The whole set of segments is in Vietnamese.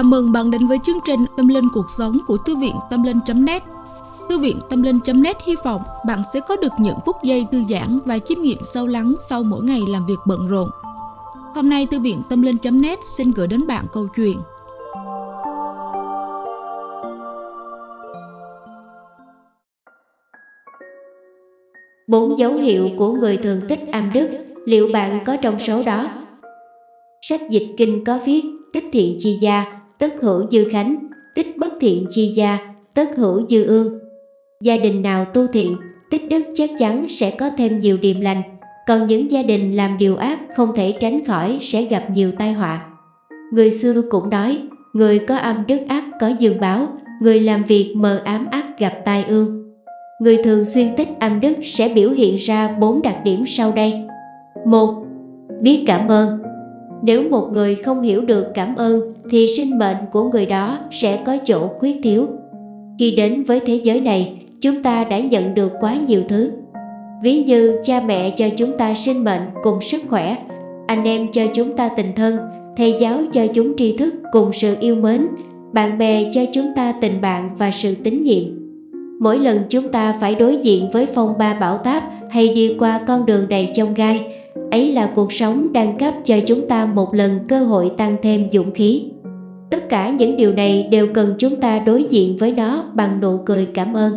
Chào mừng bạn đến với chương trình Tâm Linh Cuộc Sống của Thư viện Tâm Linh.net Thư viện Tâm Linh.net hy vọng bạn sẽ có được những phút giây thư giãn và chiêm nghiệm sâu lắng sau mỗi ngày làm việc bận rộn. Hôm nay Thư viện Tâm Linh.net xin gửi đến bạn câu chuyện Bốn dấu hiệu của người thường tích âm đức, liệu bạn có trong số đó? Sách dịch kinh có viết tích thiện chi gia, tất hữu dư khánh, tích bất thiện chi gia, tất hữu dư ương. Gia đình nào tu thiện, tích đức chắc chắn sẽ có thêm nhiều điềm lành, còn những gia đình làm điều ác không thể tránh khỏi sẽ gặp nhiều tai họa. Người xưa cũng nói, người có âm đức ác có dương báo, người làm việc mờ ám ác gặp tai ương. Người thường xuyên tích âm đức sẽ biểu hiện ra bốn đặc điểm sau đây. một Biết cảm ơn nếu một người không hiểu được cảm ơn thì sinh mệnh của người đó sẽ có chỗ khuyết thiếu. Khi đến với thế giới này, chúng ta đã nhận được quá nhiều thứ. Ví như cha mẹ cho chúng ta sinh mệnh cùng sức khỏe, anh em cho chúng ta tình thân, thầy giáo cho chúng tri thức cùng sự yêu mến, bạn bè cho chúng ta tình bạn và sự tín nhiệm. Mỗi lần chúng ta phải đối diện với phong ba bão táp hay đi qua con đường đầy chông gai, ấy là cuộc sống đang cấp cho chúng ta một lần cơ hội tăng thêm dũng khí. Tất cả những điều này đều cần chúng ta đối diện với nó bằng nụ cười cảm ơn.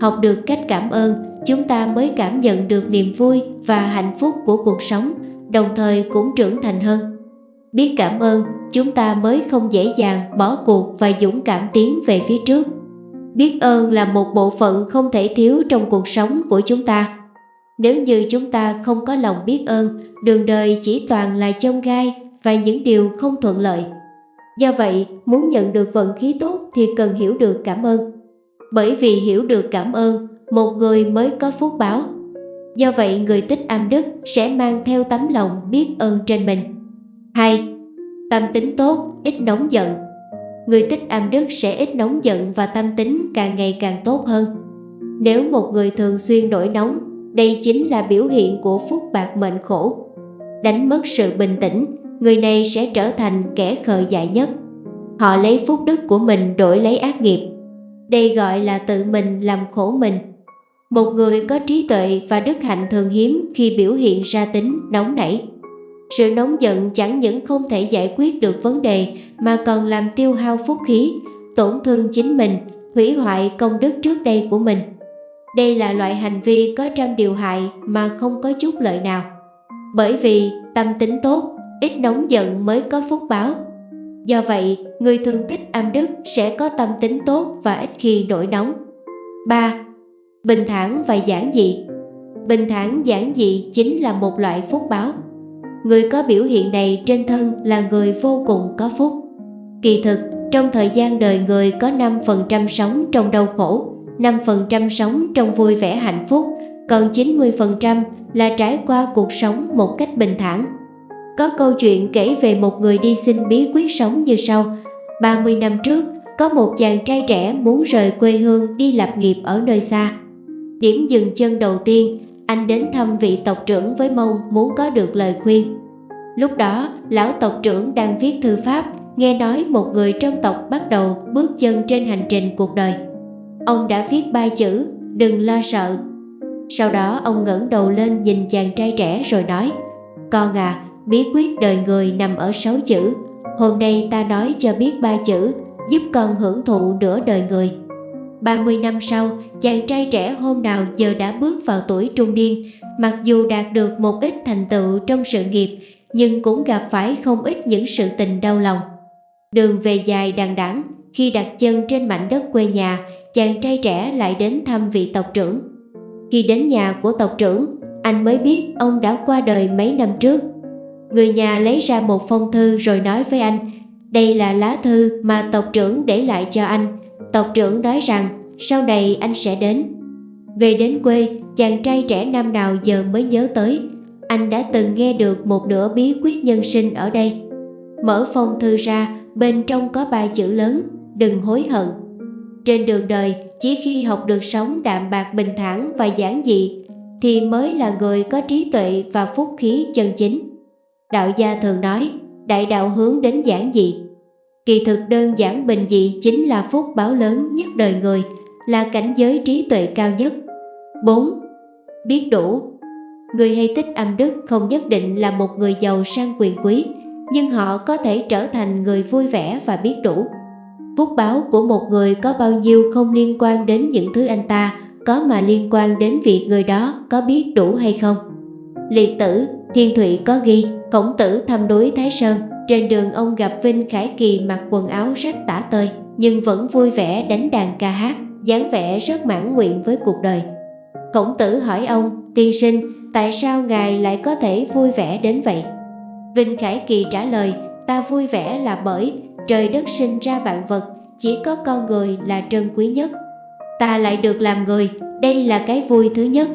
Học được cách cảm ơn, chúng ta mới cảm nhận được niềm vui và hạnh phúc của cuộc sống, đồng thời cũng trưởng thành hơn. Biết cảm ơn, chúng ta mới không dễ dàng bỏ cuộc và dũng cảm tiến về phía trước. Biết ơn là một bộ phận không thể thiếu trong cuộc sống của chúng ta nếu như chúng ta không có lòng biết ơn, đường đời chỉ toàn là chông gai và những điều không thuận lợi. Do vậy, muốn nhận được vận khí tốt thì cần hiểu được cảm ơn. Bởi vì hiểu được cảm ơn, một người mới có phúc báo. Do vậy, người tích âm đức sẽ mang theo tấm lòng biết ơn trên mình. 2. Tâm tính tốt, ít nóng giận Người tích âm đức sẽ ít nóng giận và tâm tính càng ngày càng tốt hơn. Nếu một người thường xuyên nổi nóng đây chính là biểu hiện của phúc bạc mệnh khổ. Đánh mất sự bình tĩnh, người này sẽ trở thành kẻ khờ dại nhất. Họ lấy phúc đức của mình đổi lấy ác nghiệp. Đây gọi là tự mình làm khổ mình. Một người có trí tuệ và đức hạnh thường hiếm khi biểu hiện ra tính nóng nảy. Sự nóng giận chẳng những không thể giải quyết được vấn đề mà còn làm tiêu hao phúc khí, tổn thương chính mình, hủy hoại công đức trước đây của mình. Đây là loại hành vi có trăm điều hại mà không có chút lợi nào. Bởi vì tâm tính tốt, ít nóng giận mới có phúc báo. Do vậy, người thường thích âm đức sẽ có tâm tính tốt và ít khi nổi nóng. 3. Bình thản và giản dị Bình thản giản dị chính là một loại phúc báo. Người có biểu hiện này trên thân là người vô cùng có phúc. Kỳ thực, trong thời gian đời người có 5% sống trong đau khổ, 5% sống trong vui vẻ hạnh phúc, còn 90% là trải qua cuộc sống một cách bình thản. Có câu chuyện kể về một người đi xin bí quyết sống như sau. 30 năm trước, có một chàng trai trẻ muốn rời quê hương đi lập nghiệp ở nơi xa. Điểm dừng chân đầu tiên, anh đến thăm vị tộc trưởng với mong muốn có được lời khuyên. Lúc đó, lão tộc trưởng đang viết thư pháp, nghe nói một người trong tộc bắt đầu bước chân trên hành trình cuộc đời. Ông đã viết ba chữ Đừng lo sợ. Sau đó ông ngẩng đầu lên nhìn chàng trai trẻ rồi nói Con à, bí quyết đời người nằm ở sáu chữ. Hôm nay ta nói cho biết ba chữ Giúp con hưởng thụ nửa đời người. 30 năm sau, chàng trai trẻ hôm nào giờ đã bước vào tuổi trung niên Mặc dù đạt được một ít thành tựu trong sự nghiệp Nhưng cũng gặp phải không ít những sự tình đau lòng. Đường về dài đằng đẵng khi đặt chân trên mảnh đất quê nhà chàng trai trẻ lại đến thăm vị tộc trưởng. Khi đến nhà của tộc trưởng, anh mới biết ông đã qua đời mấy năm trước. Người nhà lấy ra một phong thư rồi nói với anh, đây là lá thư mà tộc trưởng để lại cho anh. Tộc trưởng nói rằng sau này anh sẽ đến. Về đến quê, chàng trai trẻ năm nào giờ mới nhớ tới, anh đã từng nghe được một nửa bí quyết nhân sinh ở đây. Mở phong thư ra, bên trong có ba chữ lớn, đừng hối hận. Trên đường đời, chỉ khi học được sống đạm bạc bình thản và giản dị thì mới là người có trí tuệ và phúc khí chân chính. Đạo gia thường nói, đại đạo hướng đến giản dị. Kỳ thực đơn giản bình dị chính là phúc báo lớn nhất đời người, là cảnh giới trí tuệ cao nhất. 4. Biết đủ Người hay tích âm đức không nhất định là một người giàu sang quyền quý, nhưng họ có thể trở thành người vui vẻ và biết đủ. Phúc báo của một người có bao nhiêu không liên quan đến những thứ anh ta có mà liên quan đến việc người đó có biết đủ hay không. Liệt tử, Thiên Thụy có ghi, khổng tử thăm núi Thái Sơn, trên đường ông gặp Vinh Khải Kỳ mặc quần áo rách tả tơi, nhưng vẫn vui vẻ đánh đàn ca hát, dáng vẻ rất mãn nguyện với cuộc đời. Khổng tử hỏi ông, tiên sinh, tại sao ngài lại có thể vui vẻ đến vậy? Vinh Khải Kỳ trả lời, ta vui vẻ là bởi trời đất sinh ra vạn vật, chỉ có con người là trân quý nhất. Ta lại được làm người, đây là cái vui thứ nhất.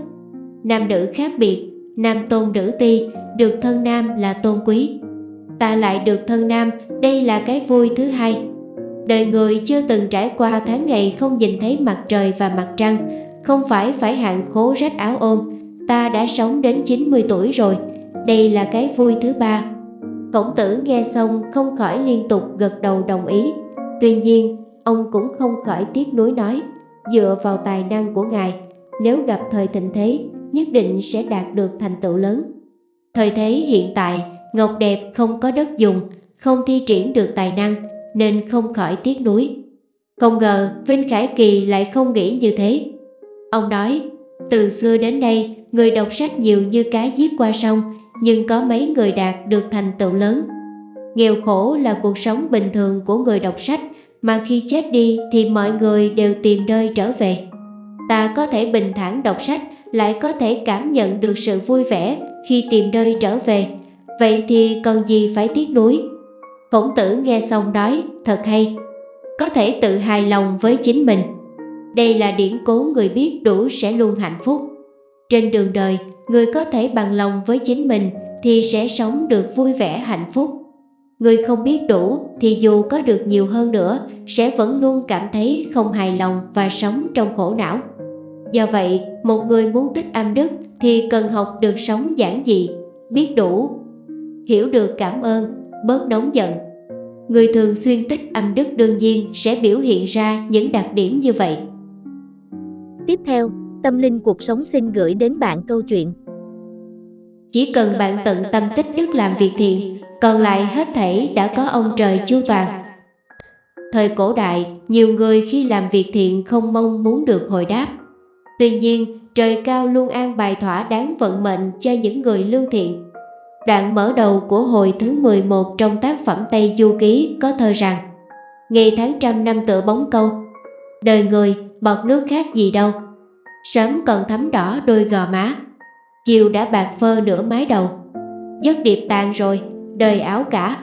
Nam nữ khác biệt, nam tôn nữ ti, được thân nam là tôn quý. Ta lại được thân nam, đây là cái vui thứ hai. Đời người chưa từng trải qua tháng ngày không nhìn thấy mặt trời và mặt trăng, không phải phải hạn khố rách áo ôm, ta đã sống đến 90 tuổi rồi, đây là cái vui thứ ba. Khổng tử nghe xong không khỏi liên tục gật đầu đồng ý. Tuy nhiên, ông cũng không khỏi tiếc nuối nói, dựa vào tài năng của ngài, nếu gặp thời thịnh thế, nhất định sẽ đạt được thành tựu lớn. Thời thế hiện tại, Ngọc Đẹp không có đất dùng, không thi triển được tài năng, nên không khỏi tiếc nuối. Không ngờ Vinh Khải Kỳ lại không nghĩ như thế. Ông nói, từ xưa đến nay, người đọc sách nhiều như cá giết qua sông, nhưng có mấy người đạt được thành tựu lớn. Nghèo khổ là cuộc sống bình thường của người đọc sách, mà khi chết đi thì mọi người đều tìm nơi trở về. Ta có thể bình thản đọc sách, lại có thể cảm nhận được sự vui vẻ khi tìm nơi trở về. Vậy thì cần gì phải tiếc nuối? Khổng tử nghe xong nói, thật hay. Có thể tự hài lòng với chính mình. Đây là điển cố người biết đủ sẽ luôn hạnh phúc. Trên đường đời, người có thể bằng lòng với chính mình thì sẽ sống được vui vẻ hạnh phúc. Người không biết đủ thì dù có được nhiều hơn nữa sẽ vẫn luôn cảm thấy không hài lòng và sống trong khổ não. Do vậy, một người muốn tích âm đức thì cần học được sống giản dị, biết đủ, hiểu được cảm ơn, bớt nóng giận. Người thường xuyên tích âm đức đương nhiên sẽ biểu hiện ra những đặc điểm như vậy. Tiếp theo, Tâm Linh Cuộc Sống xin gửi đến bạn câu chuyện. Chỉ cần bạn tận tâm tích đức làm việc thiện, còn lại hết thảy đã có ông trời chu toàn. Thời cổ đại, nhiều người khi làm việc thiện không mong muốn được hồi đáp. Tuy nhiên, trời cao luôn an bài thỏa đáng vận mệnh cho những người lương thiện. Đoạn mở đầu của hồi thứ 11 trong tác phẩm Tây Du Ký có thơ rằng Ngày tháng trăm năm tựa bóng câu Đời người, bọt nước khác gì đâu Sớm còn thấm đỏ đôi gò má. Chiều đã bạc phơ nửa mái đầu. Giấc điệp tàn rồi, đời áo cả.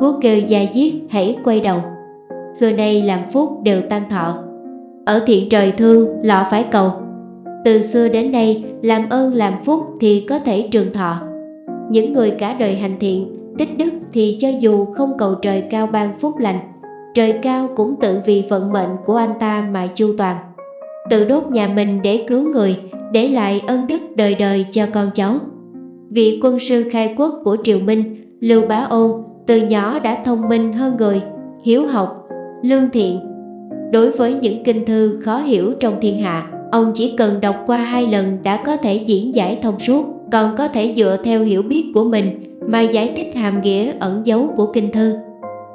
Cú kêu da diết hãy quay đầu. Xưa nay làm phúc đều tăng thọ. Ở thiện trời thương lọ phải cầu. Từ xưa đến nay làm ơn làm phúc thì có thể trường thọ. Những người cả đời hành thiện tích đức thì cho dù không cầu trời cao ban phúc lành Trời cao cũng tự vì vận mệnh của anh ta mà chu toàn. Tự đốt nhà mình để cứu người Để lại ân đức đời đời cho con cháu. Vị quân sư khai quốc của Triều Minh Lưu Bá Ôn từ nhỏ đã thông minh hơn người Hiếu học, lương thiện. Đối với những kinh thư khó hiểu trong thiên hạ Ông chỉ cần đọc qua hai lần đã có thể diễn giải thông suốt Còn có thể dựa theo hiểu biết của mình Mà giải thích hàm nghĩa ẩn dấu của kinh thư.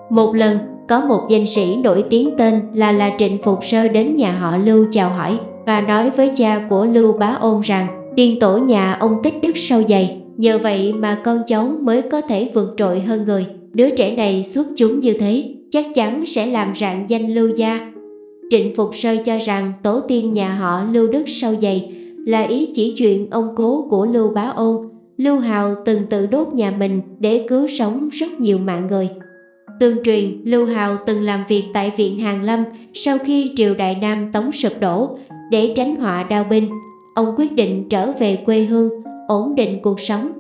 Một lần có một danh sĩ nổi tiếng tên là là Trịnh Phục Sơ đến nhà họ Lưu chào hỏi và nói với cha của Lưu Bá Ôn rằng tiên tổ nhà ông tích đức sâu dày, nhờ vậy mà con cháu mới có thể vượt trội hơn người. Đứa trẻ này xuất chúng như thế, chắc chắn sẽ làm rạng danh Lưu gia. Trịnh Phục Sơ cho rằng tổ tiên nhà họ Lưu Đức sâu dày là ý chỉ chuyện ông cố của Lưu Bá Ôn. Lưu Hào từng tự đốt nhà mình để cứu sống rất nhiều mạng người. Tương truyền, Lưu Hào từng làm việc tại Viện Hàng Lâm sau khi triều Đại Nam Tống sụp đổ. Để tránh họa đao binh, ông quyết định trở về quê hương, ổn định cuộc sống.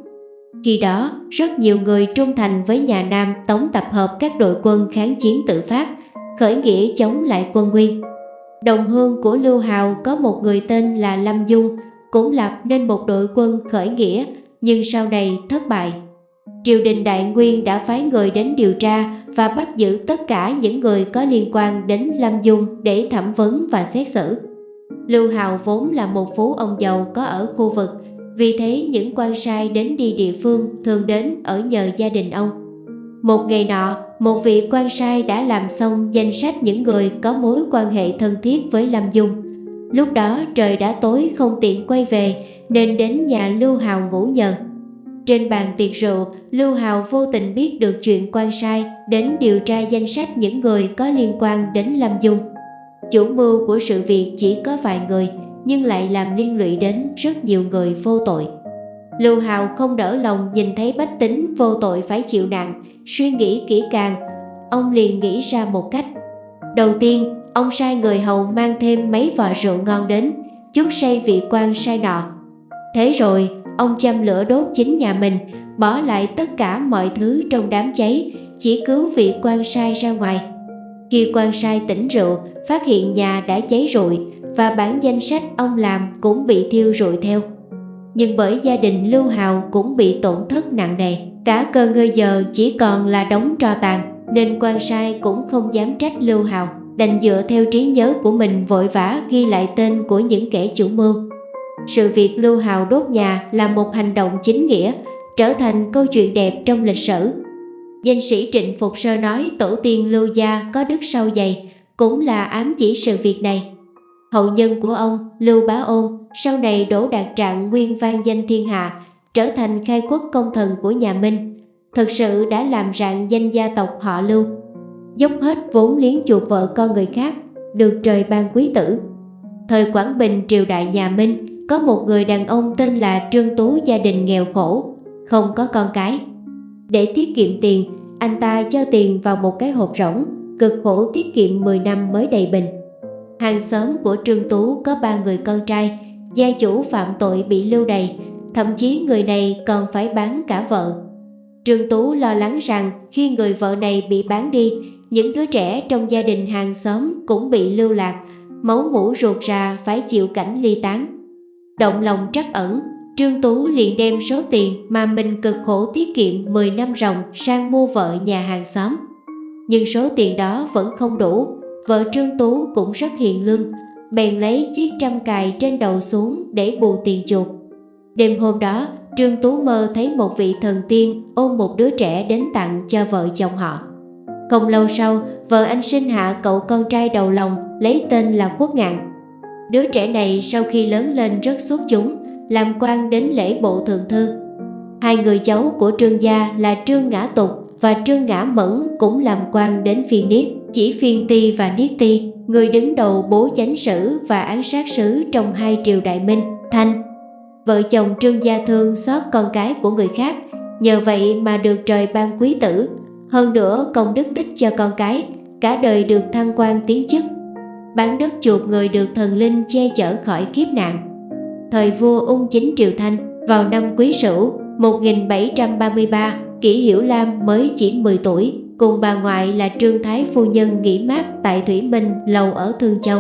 Khi đó, rất nhiều người trung thành với nhà Nam Tống tập hợp các đội quân kháng chiến tự phát, khởi nghĩa chống lại quân Nguyên. Đồng hương của Lưu Hào có một người tên là Lâm Dung, cũng lập nên một đội quân khởi nghĩa, nhưng sau này thất bại. Triều đình Đại Nguyên đã phái người đến điều tra và bắt giữ tất cả những người có liên quan đến Lâm Dung để thẩm vấn và xét xử. Lưu Hào vốn là một phú ông giàu có ở khu vực, vì thế những quan sai đến đi địa phương thường đến ở nhờ gia đình ông. Một ngày nọ, một vị quan sai đã làm xong danh sách những người có mối quan hệ thân thiết với Lâm Dung. Lúc đó trời đã tối không tiện quay về nên đến nhà Lưu Hào ngủ nhờ. Trên bàn tiệc rượu, Lưu Hào vô tình biết được chuyện quan sai đến điều tra danh sách những người có liên quan đến Lâm Dung. Chủ mưu của sự việc chỉ có vài người nhưng lại làm liên lụy đến rất nhiều người vô tội. Lưu Hào không đỡ lòng nhìn thấy bách tính vô tội phải chịu nạn, suy nghĩ kỹ càng, ông liền nghĩ ra một cách. Đầu tiên, ông sai người hầu mang thêm mấy vò rượu ngon đến, chút say vị quan sai nọ. Thế rồi, ông châm lửa đốt chính nhà mình, bỏ lại tất cả mọi thứ trong đám cháy, chỉ cứu vị quan sai ra ngoài. Khi quan sai tỉnh rượu, phát hiện nhà đã cháy rụi và bản danh sách ông làm cũng bị thiêu rụi theo. Nhưng bởi gia đình Lưu Hào cũng bị tổn thất nặng nề, cả cơ ngơi giờ chỉ còn là đống tro tàn, nên quan sai cũng không dám trách Lưu Hào, đành dựa theo trí nhớ của mình vội vã ghi lại tên của những kẻ chủ mưu. Sự việc Lưu Hào đốt nhà là một hành động chính nghĩa, trở thành câu chuyện đẹp trong lịch sử. Danh sĩ Trịnh Phục Sơ nói tổ tiên Lưu Gia có đức sâu dày, cũng là ám chỉ sự việc này. Hậu nhân của ông, Lưu Bá Ôn, sau này đổ đạt trạng nguyên vang danh thiên hạ, trở thành khai quốc công thần của nhà Minh, thực sự đã làm rạng danh gia tộc họ Lưu. Dốc hết vốn liếng chuột vợ con người khác, được trời ban quý tử. Thời Quảng Bình triều đại nhà Minh, có một người đàn ông tên là Trương Tú gia đình nghèo khổ, không có con cái. Để tiết kiệm tiền, anh ta cho tiền vào một cái hộp rỗng, cực khổ tiết kiệm 10 năm mới đầy bình. Hàng xóm của Trương Tú có ba người con trai, gia chủ phạm tội bị lưu đày, thậm chí người này còn phải bán cả vợ. Trương Tú lo lắng rằng khi người vợ này bị bán đi, những đứa trẻ trong gia đình hàng xóm cũng bị lưu lạc, máu mũ ruột ra phải chịu cảnh ly tán. Động lòng trắc ẩn, Trương Tú liền đem số tiền mà mình cực khổ tiết kiệm 10 năm ròng sang mua vợ nhà hàng xóm. Nhưng số tiền đó vẫn không đủ, vợ Trương Tú cũng rất hiền lương, bèn lấy chiếc trăm cài trên đầu xuống để bù tiền chuột. Đêm hôm đó, Trương Tú mơ thấy một vị thần tiên ôm một đứa trẻ đến tặng cho vợ chồng họ. Không lâu sau, vợ anh sinh hạ cậu con trai đầu lòng lấy tên là Quốc Ngạn. Đứa trẻ này sau khi lớn lên rất xuất chúng, làm quan đến lễ bộ thượng thư. Hai người cháu của Trương gia là Trương Ngã Tục và Trương Ngã Mẫn cũng làm quan đến phiên niết, chỉ phiên ti và niết ti, người đứng đầu bố chánh sử và án sát sứ trong hai triều đại minh, thanh. Vợ chồng Trương Gia Thương xót con cái của người khác, nhờ vậy mà được trời ban quý tử, hơn nữa công đức tích cho con cái, cả đời được thăng quan tiến chức. Bán đất chuột người được thần linh che chở khỏi kiếp nạn. Thời vua ung chính triều Thanh vào năm Quý Sửu 1733, Kỷ Hiểu Lam mới chỉ 10 tuổi, cùng bà ngoại là Trương Thái Phu Nhân nghỉ mát tại Thủy Minh lầu ở Thương Châu.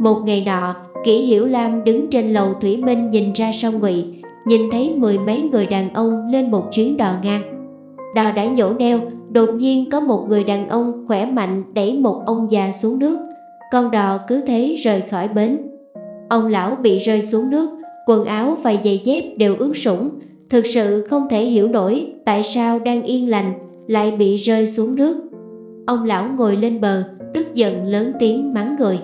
Một ngày nọ, Kỷ Hiểu Lam đứng trên lầu Thủy Minh nhìn ra sông Ngụy, nhìn thấy mười mấy người đàn ông lên một chuyến đò ngang. Đò đã nhổ neo, đột nhiên có một người đàn ông khỏe mạnh đẩy một ông già xuống nước. Con đò cứ thế rời khỏi bến. Ông lão bị rơi xuống nước, quần áo và giày dép đều ướt sũng, thực sự không thể hiểu nổi tại sao đang yên lành lại bị rơi xuống nước. Ông lão ngồi lên bờ, tức giận lớn tiếng mắng người.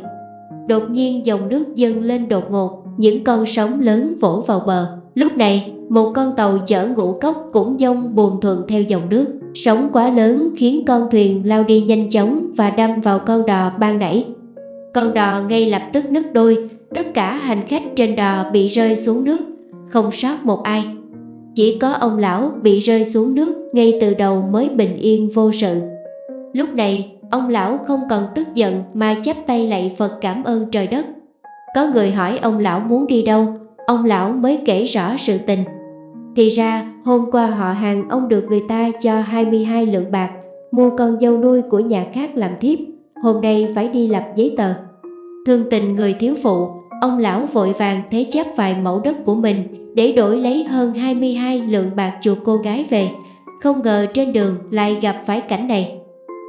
Đột nhiên dòng nước dâng lên đột ngột, những con sóng lớn vỗ vào bờ. Lúc này, một con tàu chở ngũ cốc cũng dông buồn thuận theo dòng nước. Sóng quá lớn khiến con thuyền lao đi nhanh chóng và đâm vào con đò ban nãy. Con đò ngay lập tức nứt đôi, tất cả hành khách trên đò bị rơi xuống nước, không sót một ai. Chỉ có ông lão bị rơi xuống nước ngay từ đầu mới bình yên vô sự. Lúc này, ông lão không còn tức giận mà chắp tay lạy Phật cảm ơn trời đất. Có người hỏi ông lão muốn đi đâu, ông lão mới kể rõ sự tình. Thì ra, hôm qua họ hàng ông được người ta cho 22 lượng bạc, mua con dâu nuôi của nhà khác làm thiếp, hôm nay phải đi lập giấy tờ. Thương tình người thiếu phụ, ông lão vội vàng thế chấp vài mẫu đất của mình để đổi lấy hơn 22 lượng bạc chuộc cô gái về, không ngờ trên đường lại gặp phải cảnh này.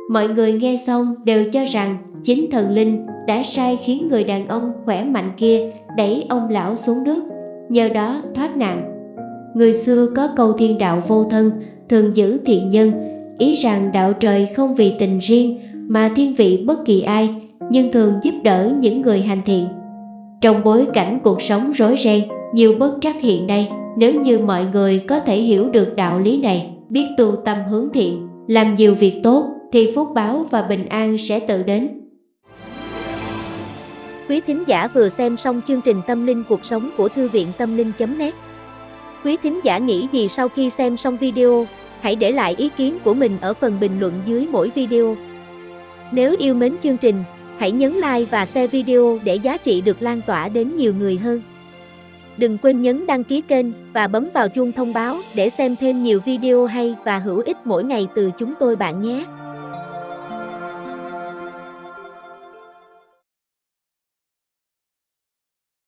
Mọi người nghe xong đều cho rằng chính thần linh đã sai khiến người đàn ông khỏe mạnh kia đẩy ông lão xuống nước, nhờ đó thoát nạn. Người xưa có câu thiên đạo vô thân, thường giữ thiện nhân, ý rằng đạo trời không vì tình riêng mà thiên vị bất kỳ ai, nhưng thường giúp đỡ những người hành thiện. Trong bối cảnh cuộc sống rối ren, nhiều bất trắc hiện nay, nếu như mọi người có thể hiểu được đạo lý này, biết tu tâm hướng thiện, làm nhiều việc tốt, thì phúc báo và bình an sẽ tự đến. Quý thính giả vừa xem xong chương trình Tâm linh cuộc sống của Thư viện Tâm linh.net Quý thính giả nghĩ gì sau khi xem xong video, hãy để lại ý kiến của mình ở phần bình luận dưới mỗi video. Nếu yêu mến chương trình, hãy nhấn like và share video để giá trị được lan tỏa đến nhiều người hơn. Đừng quên nhấn đăng ký kênh và bấm vào chuông thông báo để xem thêm nhiều video hay và hữu ích mỗi ngày từ chúng tôi bạn nhé.